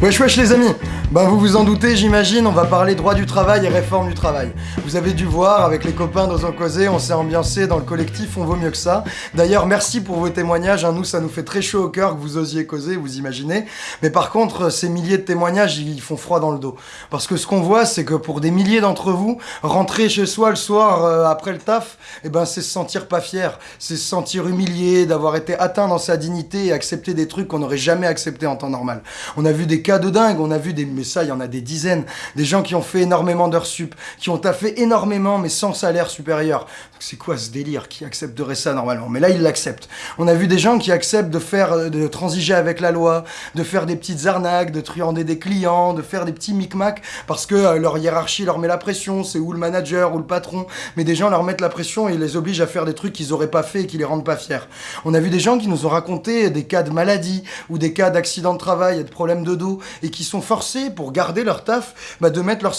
Wesh wesh les amis Ben vous vous en doutez j'imagine, on va parler droit du travail et réforme du travail. Vous avez dû voir, avec les copains d'Osons Causer, on s'est ambiancé dans le collectif On Vaut Mieux Que Ça. D'ailleurs merci pour vos témoignages, hein. nous ça nous fait très chaud au cœur que vous osiez causer, vous imaginez. Mais par contre, ces milliers de témoignages, ils font froid dans le dos. Parce que ce qu'on voit, c'est que pour des milliers d'entre vous, rentrer chez soi le soir euh, après le taf, eh ben c'est se sentir pas fier, c'est se sentir humilié, d'avoir été atteint dans sa dignité et accepter des trucs qu'on n'aurait jamais accepté en temps normal. On a vu des cas de dingue. On a vu des, mais ça, il y en a des dizaines. Des gens qui ont fait énormément d'heures sup, qui ont taffé énormément, mais sans salaire supérieur. C'est quoi ce délire Qui accepterait ça normalement? Mais là, ils l'acceptent. On a vu des gens qui acceptent de faire, euh, de transiger avec la loi, de faire des petites arnaques, de truander des clients, de faire des petits micmacs parce que euh, leur hiérarchie leur met la pression. C'est ou le manager ou le patron. Mais des gens leur mettent la pression et les obligent à faire des trucs qu'ils auraient pas fait et qui les rendent pas fiers. On a vu des gens qui nous ont raconté des cas de maladie ou des cas d'accident de travail et de problèmes de dos et qui sont forcés, pour garder leur taf, bah, de mettre leur,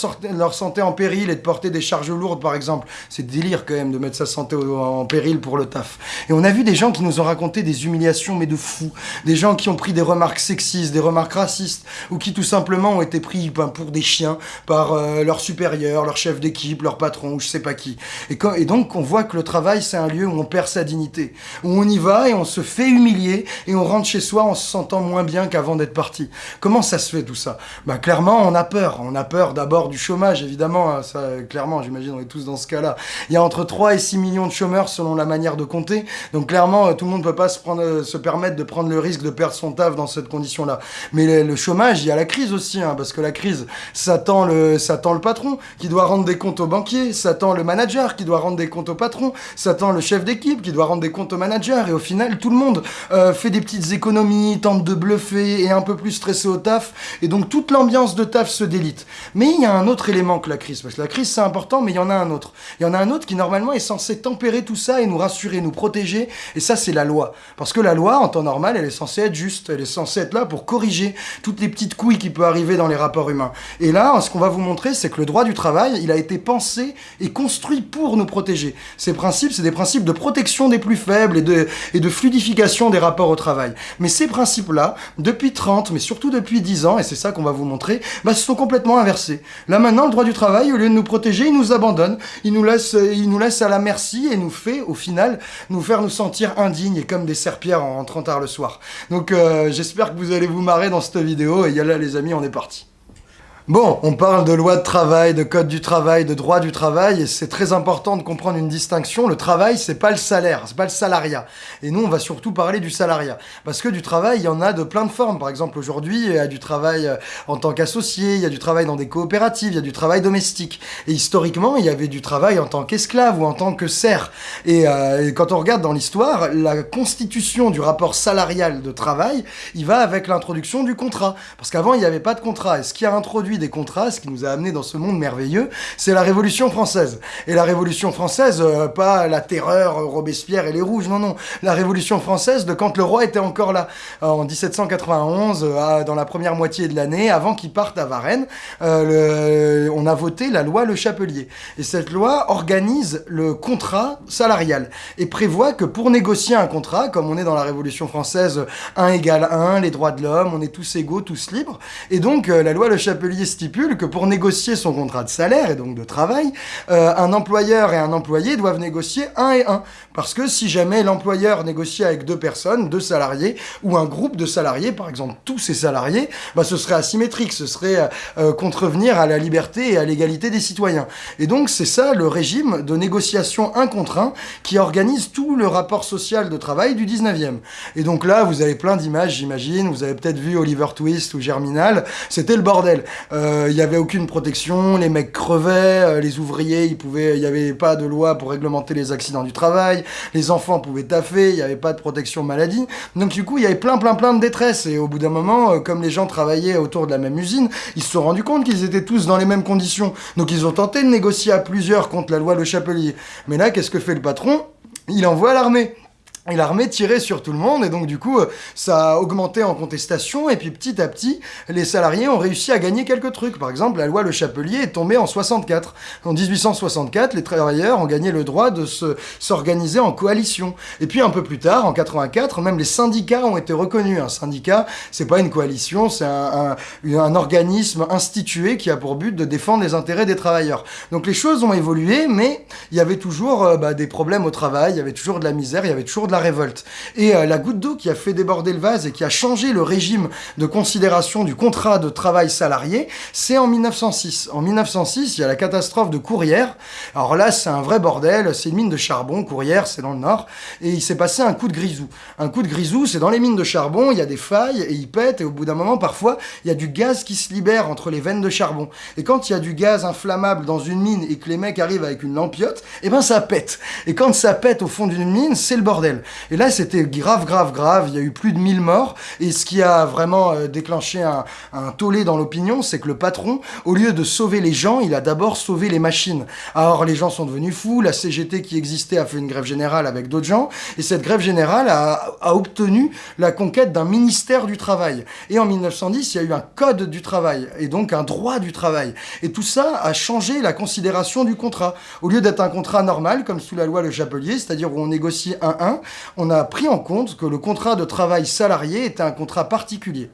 santé en péril et de porter des charges lourdes, par exemple. C'est délire quand même de mettre sa santé en péril pour le taf. Et on a vu des gens qui nous ont raconté des humiliations, mais de fous. Des gens qui ont pris des remarques sexistes, des remarques racistes, ou qui tout simplement ont été pris ben, pour des chiens par euh, leur supérieur, leur chef d'équipe, leur patron, ou je sais pas qui. Et, donc on voit que le travail, c'est un lieu où on perd sa dignité, où on y va et on se fait humilier, et on rentre chez soi en se sentant moins bien qu'avant d'être parti. Comment ça se fait tout ça? Bah, Clairement, on a peur. On a peur d'abord du chômage, évidemment. Hein, ça, clairement, j'imagine, on est tous dans ce cas-là. Il y a entre 3 et 6 millions de chômeurs selon la manière de compter. Donc clairement, euh, tout le monde ne peut pas se, prendre, euh, se permettre de prendre le risque de perdre son taf dans cette condition-là. Mais le, chômage, il y a la crise aussi, hein, parce que la crise, ça tend, le, ça le patron qui doit rendre des comptes au banquier, ça tend le manager qui doit rendre des comptes au patron, ça tend le chef d'équipe qui doit rendre des comptes au manager. Et au final, tout le monde euh, fait des petites économies, tente de bluffer, et un peu plus stressé au taf. Et donc toute l'ambiance de taf se délite. Mais il y a un autre élément que la crise, parce que la crise c'est important, mais il y en a un autre. Il y en a un autre qui normalement est censé tempérer tout ça et nous rassurer, nous protéger, et ça c'est la loi. Parce que la loi, en temps normal, elle est censée être juste, elle est censée être là pour corriger toutes les petites couilles qui peuvent arriver dans les rapports humains. Et là, ce qu'on va vous montrer, c'est que le droit du travail, il a été pensé et construit pour nous protéger. Ces principes, c'est des principes de protection des plus faibles et de, et de fluidification des rapports au travail. Mais ces principes-là, depuis 30, mais surtout depuis 10 ans, et c'est ça qu'on va vous montrer, bah, se sont complètement inversés. Là maintenant, le droit du travail, au lieu de nous protéger, il nous abandonne, il nous laisse, il nous laisse à la merci et nous fait, au final, nous faire nous sentir indignes et comme des serpillères en rentrant tard le soir. Donc euh, j'espère que vous allez vous marrer dans cette vidéo, et là les amis, on est parti. Bon, on parle de loi de travail, de code du travail, de droit du travail, et c'est très important de comprendre une distinction. Le travail, c'est pas le salaire, c'est pas le salariat. Et nous, on va surtout parler du salariat. Parce que du travail, il y en a de plein de formes. Par exemple, aujourd'hui, il y a du travail euh, en tant qu'associé, il y a du travail dans des coopératives, il y a du travail domestique. Et historiquement, il y avait du travail en tant qu'esclave ou en tant que serf. Et, euh, quand on regarde dans l'histoire, la constitution du rapport salarial de travail, il va avec l'introduction du contrat. Parce qu'avant, il n'y avait pas de contrat. Et ce qui a introduit des contrats, ce qui nous a amené dans ce monde merveilleux, c'est la Révolution française. Et la Révolution française, euh, pas la terreur, euh, Robespierre et les Rouges, non, non. La Révolution française de quand le roi était encore là, euh, en 1791, dans la première moitié de l'année, avant qu'il parte à Varennes, on a voté la loi Le Chapelier. Et cette loi organise le contrat salarial et prévoit que pour négocier un contrat, comme on est dans la Révolution française, 1 égale 1, les droits de l'homme, on est tous égaux, tous libres. Et donc, la loi Le Chapelier stipule que pour négocier son contrat de salaire et donc de travail, euh, un employeur et un employé doivent négocier un et un. Parce que si jamais l'employeur négocie avec deux personnes, deux salariés, ou un groupe de salariés, par exemple tous ces salariés, bah, ce serait asymétrique, ce serait euh, euh, contrevenir à la liberté et à l'égalité des citoyens. Et donc c'est ça le régime de négociation un contre un qui organise tout le rapport social de travail du 19e. Et donc là, vous avez plein d'images, j'imagine, vous avez peut-être vu Oliver Twist ou Germinal, c'était le bordel. Euh, il n'y avait aucune protection, les mecs crevaient, les ouvriers, ils pouvaient, il n'y avait pas de loi pour réglementer les accidents du travail, les enfants pouvaient taffer, il n'y avait pas de protection maladie. Donc du coup, il y avait plein plein plein de détresse. Et au bout d'un moment, euh, comme les gens travaillaient autour de la même usine, ils se sont rendus compte qu'ils étaient tous dans les mêmes conditions. Donc ils ont tenté de négocier à plusieurs contre la loi Le Chapelier. Mais là, qu'est-ce que fait le patron? Il envoie l'armée. Et l'armée tirait sur tout le monde, et donc du coup, ça a augmenté en contestation, et puis petit à petit, les salariés ont réussi à gagner quelques trucs. Par exemple, la loi Le Chapelier est tombée en 64. En 1864, les travailleurs ont gagné le droit de se s'organiser en coalition. Et puis un peu plus tard, en 84, même les syndicats ont été reconnus. Un syndicat, c'est pas une coalition, c'est un, un, organisme institué qui a pour but de défendre les intérêts des travailleurs. Donc les choses ont évolué, mais il y avait toujours euh, bah, des problèmes au travail, il y avait toujours de la misère, il y avait toujours la révolte. Et euh, la goutte d'eau qui a fait déborder le vase et qui a changé le régime de considération du contrat de travail salarié, c'est en 1906. En 1906, il y a la catastrophe de Courrières. Alors là, c'est un vrai bordel, c'est une mine de charbon, Courrières, c'est dans le nord, et il s'est passé un coup de grisou. Un coup de grisou, c'est dans les mines de charbon, il y a des failles, et ils pètent, et au bout d'un moment, parfois, il y a du gaz qui se libère entre les veines de charbon. Et quand il y a du gaz inflammable dans une mine et que les mecs arrivent avec une lampiote, eh ben ça pète. Et quand ça pète au fond d'une mine, c'est le bordel. Et là, c'était grave, grave, grave. Il y a eu plus de 1000 morts. Et ce qui a vraiment euh, déclenché un, tollé dans l'opinion, c'est que le patron, au lieu de sauver les gens, il a d'abord sauvé les machines. Alors, les gens sont devenus fous. La CGT qui existait a fait une grève générale avec d'autres gens. Et cette grève générale a, a obtenu la conquête d'un ministère du travail. Et en 1910, il y a eu un code du travail. Et donc un droit du travail. Et tout ça a changé la considération du contrat. Au lieu d'être un contrat normal, comme sous la loi Le Chapelier, c'est-à-dire où on négocie un 1, on a pris en compte que le contrat de travail salarié était un contrat particulier.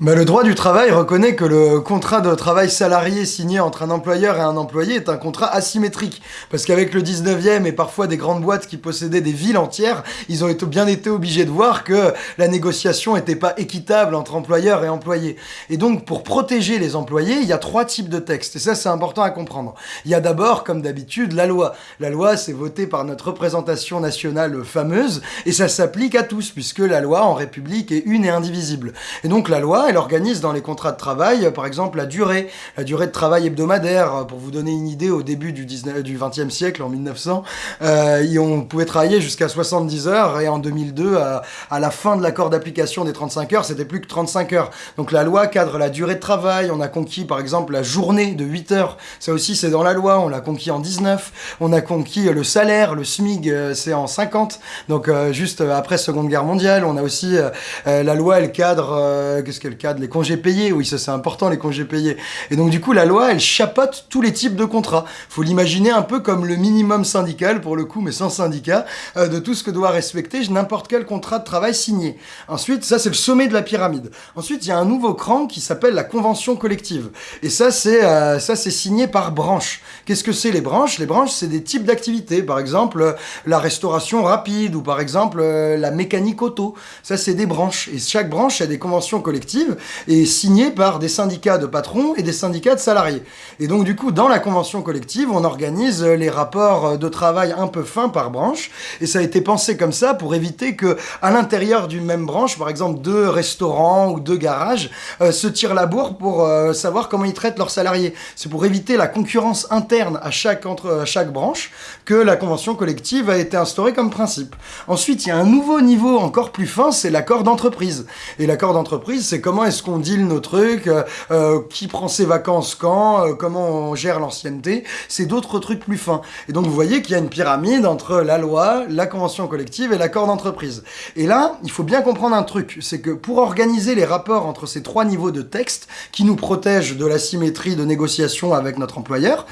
Mais le droit du travail reconnaît que le contrat de travail salarié signé entre un employeur et un employé est un contrat asymétrique. Parce qu'avec le 19e et parfois des grandes boîtes qui possédaient des villes entières, ils ont bien été obligés de voir que la négociation n'était pas équitable entre employeurs et employés. Et donc, pour protéger les employés, il y a trois types de textes. Et ça, c'est important à comprendre. Il y a d'abord, comme d'habitude, la loi. La loi, c'est voté par notre représentation nationale fameuse, et ça s'applique à tous, puisque la loi en République est une et indivisible. Et donc, la loi, elle organise dans les contrats de travail, par exemple, la durée, la durée de travail hebdomadaire. Pour vous donner une idée, au début du, 19, du 20e siècle, en 1900, euh, on pouvait travailler jusqu'à 70 heures, et en 2002, à, la fin de l'accord d'application des 35 heures, c'était plus que 35 heures. Donc la loi cadre la durée de travail, on a conquis par exemple la journée de 8 heures, ça aussi c'est dans la loi, on l'a conquis en 19, on a conquis le salaire, le SMIG euh, c'est en 50, donc euh, juste après Seconde Guerre mondiale, on a aussi euh, la loi, elle cadre, qu'est-ce qu'elle cadre Les congés payés, oui, ça c'est important, les congés payés. Et donc du coup, la loi, elle chapote tous les types de contrats. Faut l'imaginer un peu comme le minimum syndical, pour le coup, mais sans syndicat, euh, de tout ce que doit respecter n'importe quel contrat de travail signé. Ensuite, ça c'est le sommet de la pyramide. Ensuite, il y a un nouveau cran qui s'appelle la convention collective. Et ça, c'est euh, ça c'est signé par branche. Qu'est-ce que c'est les branches? Les branches, c'est des types d'activités. Par exemple, euh, la restauration rapide ou par exemple la mécanique auto. Ça, c'est des branches. Et chaque branche a des conventions collectives et signé par des syndicats de patrons et des syndicats de salariés. Et donc du coup, dans la convention collective, on organise les rapports de travail un peu fins par branche, et ça a été pensé comme ça pour éviter que, à l'intérieur d'une même branche, par exemple deux restaurants ou deux garages, euh, se tirent la bourre pour euh, savoir comment ils traitent leurs salariés. C'est pour éviter la concurrence interne à chaque, entre, à chaque branche que la convention collective a été instaurée comme principe. Ensuite, il y a un nouveau niveau encore plus fin, c'est l'accord d'entreprise. Et l'accord d'entreprise, c'est comment est-ce qu'on deal nos trucs, euh, euh, qui prend ses vacances quand, euh, comment on gère l'ancienneté, c'est d'autres trucs plus fins. Et donc vous voyez qu'il y a une pyramide entre la loi, la convention collective et l'accord d'entreprise. Et là, il faut bien comprendre un truc, c'est que pour organiser les rapports entre ces trois niveaux de texte qui nous protègent de l'asymétrie de négociation avec notre employeur,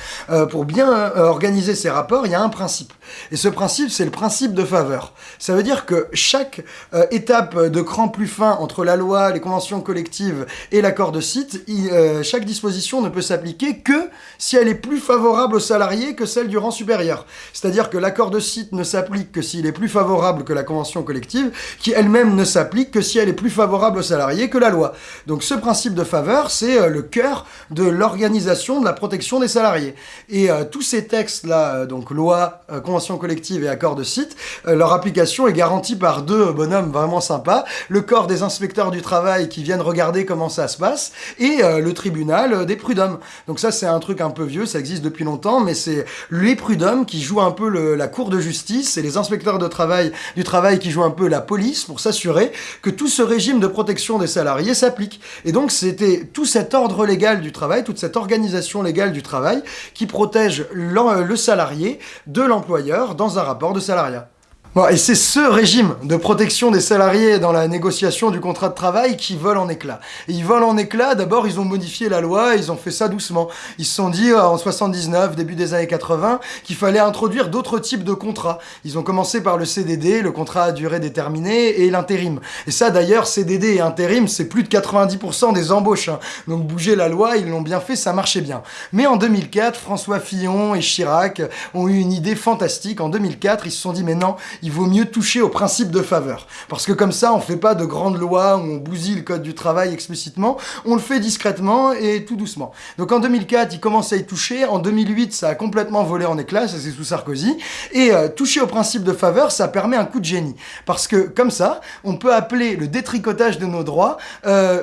pour bien organiser ces rapports, il y a un principe. Et ce principe, c'est le principe de faveur. Ça veut dire que chaque étape de cran plus fin entre la loi, les conventions collectives et l'accord de site, euh, chaque disposition ne peut s'appliquer que si elle est plus favorable aux salariés que celle du rang supérieur. C'est-à-dire que l'accord de site ne s'applique que s'il est plus favorable que la convention collective, qui elle-même ne s'applique que si elle est plus favorable aux salariés que la loi. Donc ce principe de faveur, c'est euh, le cœur de l'organisation de la protection des salariés. Et euh, tous ces textes-là, donc loi, convention collective et accord de site, leur application est garantie par deux bonhommes vraiment sympas, le corps des inspecteurs du travail qui viennent regarder comment ça se passe, et euh, le tribunal euh, des prud'hommes. Donc ça, c'est un truc un peu vieux, ça existe depuis longtemps, mais c'est les prud'hommes qui jouent un peu la cour de justice, et les inspecteurs de travail du travail qui jouent un peu la police pour s'assurer que tout ce régime de protection des salariés s'applique. Et donc c'était tout cet ordre légal du travail, toute cette organisation légale du travail qui protège le salarié de l'employeur dans un rapport de salariat. Bon, et c'est ce régime de protection des salariés dans la négociation du contrat de travail qui vole en éclats. Et ils volent en éclats, d'abord ils ont modifié la loi, ils ont fait ça doucement. Ils se sont dit euh, en 79, début des années 80, qu'il fallait introduire d'autres types de contrats. Ils ont commencé par le CDD, le contrat à durée déterminée, et l'intérim. Et ça d'ailleurs, CDD et intérim, c'est plus de 90% des embauches. Hein. Donc bouger la loi, ils l'ont bien fait, ça marchait bien. Mais en 2004, François Fillon et Chirac ont eu une idée fantastique. En 2004, ils se sont dit mais non, il vaut mieux toucher au principe de faveur. Parce que comme ça, on fait pas de grandes lois où on bousille le code du travail explicitement, on le fait discrètement et tout doucement. Donc en 2004, ils commencent à y toucher, en 2008, ça a complètement volé en éclats, c'est sous Sarkozy, et euh, toucher au principe de faveur, ça permet un coup de génie. Parce que comme ça, on peut appeler le détricotage de nos droits... Euh,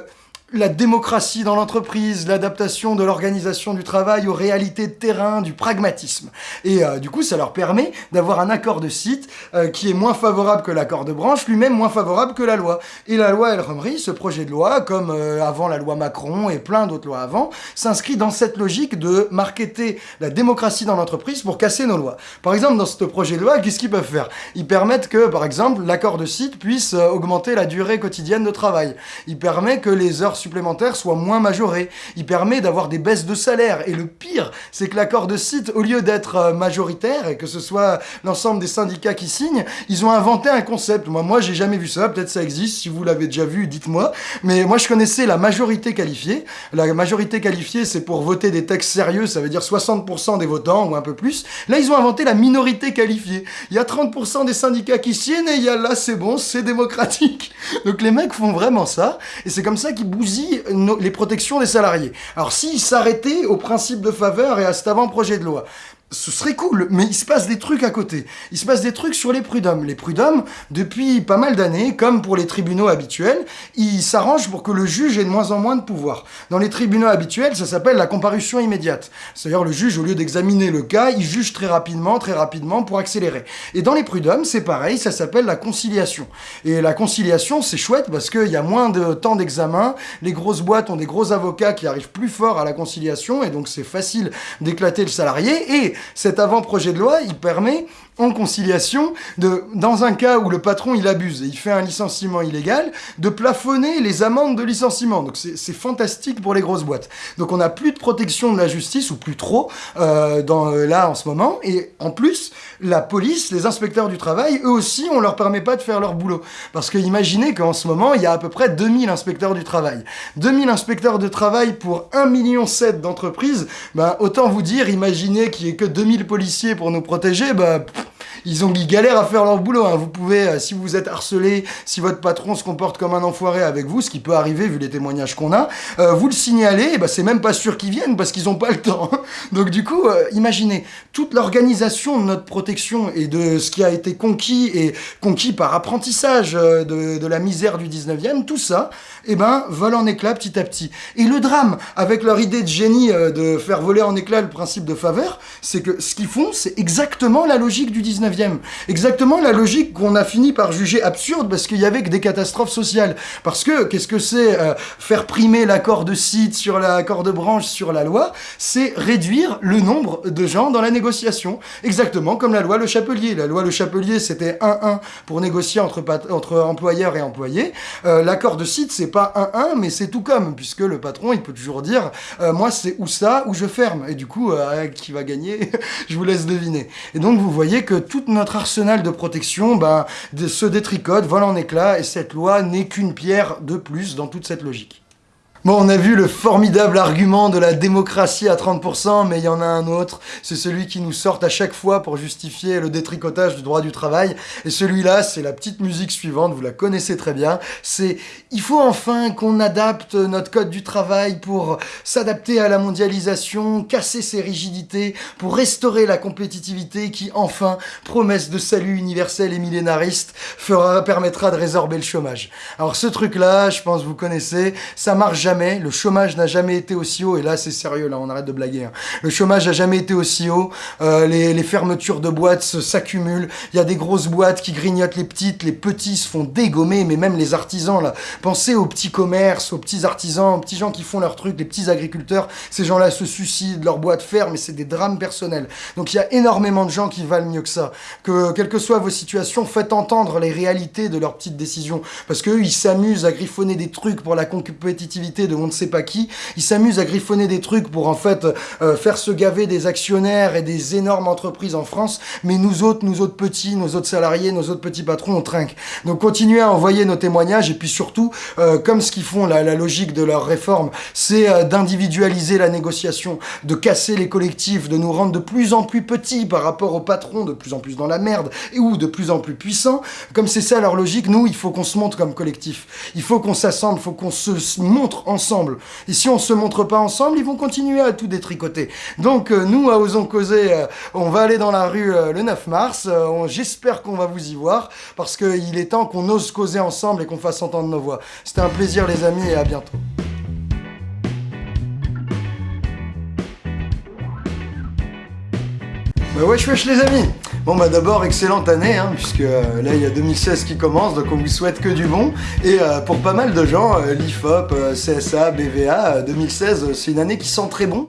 la démocratie dans l'entreprise, l'adaptation de l'organisation du travail aux réalités de terrain, du pragmatisme. Et euh, du coup, ça leur permet d'avoir un accord de site euh, qui est moins favorable que l'accord de branche, lui-même moins favorable que la loi. Et la loi El Khomri, ce projet de loi, comme euh, avant la loi Macron et plein d'autres lois avant, s'inscrit dans cette logique de marketer la démocratie dans l'entreprise pour casser nos lois. Par exemple, dans ce projet de loi, qu'est-ce qu'ils peuvent faire? Ils permettent que, par exemple, l'accord de site puisse augmenter la durée quotidienne de travail. Il permet que les heures supplémentaire soit moins majoré. Il permet d'avoir des baisses de salaire. Et le pire, c'est que l'accord de site, au lieu d'être euh, majoritaire et que ce soit l'ensemble des syndicats qui signent, ils ont inventé un concept. Moi, moi, j'ai jamais vu ça. Peut-être ça existe. Si vous l'avez déjà vu, dites-moi. Mais moi, je connaissais la majorité qualifiée. La majorité qualifiée, c'est pour voter des textes sérieux. Ça veut dire 60% des votants ou un peu plus. Là, ils ont inventé la minorité qualifiée. Il y a 30% des syndicats qui signent et il y a là, c'est bon, c'est démocratique. Donc les mecs font vraiment ça. Et c'est comme ça qu'ils bousillent les protections des salariés. Alors s'ils s'arrêtaient au principe de faveur et à cet avant-projet de loi, ce serait cool, mais il se passe des trucs à côté. Il se passe des trucs sur les prud'hommes. Les prud'hommes, depuis pas mal d'années, comme pour les tribunaux habituels, ils s'arrangent pour que le juge ait de moins en moins de pouvoir. Dans les tribunaux habituels, ça s'appelle la comparution immédiate. C'est-à-dire le juge, au lieu d'examiner le cas, il juge très rapidement, très rapidement pour accélérer. Et dans les prud'hommes, c'est pareil, ça s'appelle la conciliation. Et la conciliation, c'est chouette parce qu'il y a moins de temps d'examen, les grosses boîtes ont des gros avocats qui arrivent plus fort à la conciliation, et donc c'est facile d'éclater le salarié, cet avant-projet de loi, il permet en conciliation, de, dans un cas où le patron il abuse et il fait un licenciement illégal, de plafonner les amendes de licenciement. Donc c'est fantastique pour les grosses boîtes. Donc on n'a plus de protection de la justice, ou plus trop, euh, dans, euh, là en ce moment. Et en plus, la police, les inspecteurs du travail, eux aussi, on leur permet pas de faire leur boulot. Parce que imaginez qu'en ce moment, il y a à peu près 2000 inspecteurs du travail. 2000 inspecteurs de travail pour 1,7 million d'entreprises, ben, autant vous dire, imaginez qu'il y ait que 2000 policiers pour nous protéger, ben, ils ont ils galèrent à faire leur boulot. Hein. Vous pouvez, euh, si vous êtes harcelé, si votre patron se comporte comme un enfoiré avec vous, ce qui peut arriver vu les témoignages qu'on a, euh, vous le signalez, bah, c'est même pas sûr qu'ils viennent parce qu'ils ont pas le temps. Donc du coup, euh, imaginez toute l'organisation de notre protection et de ce qui a été conquis et conquis par apprentissage de, de la misère du 19e, tout ça, eh ben, vole en éclats petit à petit. Et le drame, avec leur idée de génie de faire voler en éclats le principe de faveur, c'est que ce qu'ils font, c'est exactement la logique du 19e. Exactement la logique qu'on a fini par juger absurde parce qu'il y avait que des catastrophes sociales. Parce que, qu'est-ce que c'est euh, faire primer l'accord de site sur l'accord de branche sur la loi? C'est réduire le nombre de gens dans la négociation. Exactement comme la loi Le Chapelier. La loi Le Chapelier, c'était 1-1 pour négocier entre, entre employeurs et employés. Euh, l'accord de site, c'est pas 1-1, mais c'est tout comme, puisque le patron, il peut toujours dire euh, moi, c'est ou ça, ou je ferme. Et du coup, qui va gagner? Je vous laisse deviner. Et donc, vous voyez que tout notre arsenal de protection ben, se détricote, vole en éclats, et cette loi n'est qu'une pierre de plus dans toute cette logique. Bon, on a vu le formidable argument de la démocratie à 30%, mais il y en a un autre. C'est celui qui nous sort à chaque fois pour justifier le détricotage du droit du travail. Et celui-là, c'est la petite musique suivante, vous la connaissez très bien. C'est « Il faut enfin qu'on adapte notre code du travail pour s'adapter à la mondialisation, casser ses rigidités, pour restaurer la compétitivité qui, enfin, promesse de salut universel et millénariste, fera, permettra de résorber le chômage. » Alors ce truc-là, je pense vous connaissez, ça marche jamais le chômage n'a jamais été aussi haut, et là c'est sérieux, là on arrête de blaguer, hein. le chômage n'a jamais été aussi haut, euh, les, fermetures de boîtes s'accumulent, il y a des grosses boîtes qui grignotent les petites, les petits se font dégommer, mais même les artisans là, pensez aux petits commerces, aux petits artisans, aux petits gens qui font leurs trucs, les petits agriculteurs, ces gens-là se suicident, leurs boîtes ferment, et c'est des drames personnels. Donc il y a énormément de gens qui valent mieux que ça, que quelles que soient vos situations, faites entendre les réalités de leurs petites décisions, parce qu'eux ils s'amusent à griffonner des trucs pour la compétitivité de on ne sait pas qui, ils s'amusent à griffonner des trucs pour en fait euh, faire se gaver des actionnaires et des énormes entreprises en France, mais nous autres, nous autres petits, nos autres salariés, nos autres petits patrons, on trinque. Donc continuez à envoyer nos témoignages et puis surtout, euh, comme ce qu'ils font, la, logique de leur réforme, c'est euh, d'individualiser la négociation, de casser les collectifs, de nous rendre de plus en plus petits par rapport aux patrons, de plus en plus dans la merde, et ou de plus en plus puissants. Comme c'est ça leur logique, nous, il faut qu'on se montre comme collectif. Il faut qu'on s'assemble, il faut qu'on se montre ensemble. Et si on se montre pas ensemble, ils vont continuer à tout détricoter. Donc euh, nous, à Osons Causer, euh, on va aller dans la rue euh, le 9 mars. J'espère qu'on va vous y voir, parce qu'il est temps qu'on ose causer ensemble et qu'on fasse entendre nos voix. C'était un plaisir les amis, et à bientôt. Bah wesh wesh les amis Bon bah d'abord excellente année hein, puisque euh, là il y a 2016 qui commence donc on vous souhaite que du bon. Et euh, pour pas mal de gens euh, l'IFOP, CSA, BVA 2016 c'est une année qui sent très bon